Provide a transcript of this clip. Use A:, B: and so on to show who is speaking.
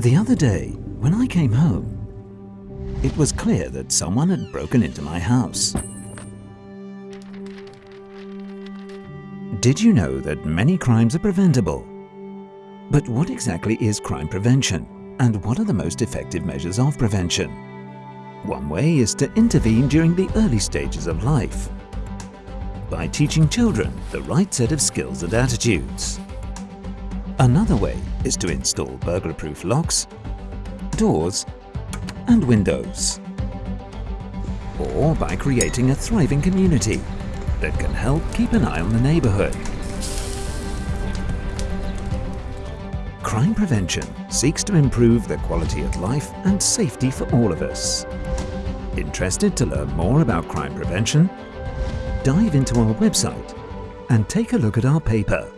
A: The other day, when I came home, it was clear that someone had broken into my house. Did you know that many crimes are preventable? But what exactly is crime prevention and what are the most effective measures of prevention? One way is to intervene during the early stages of life by teaching children the right set of skills and attitudes. Another way is to install burglar-proof locks, doors and windows. Or by creating a thriving community that can help keep an eye on the neighbourhood. Crime prevention seeks to improve the quality of life and safety for all of us. Interested to learn more about crime prevention? Dive into our website and take a look at our paper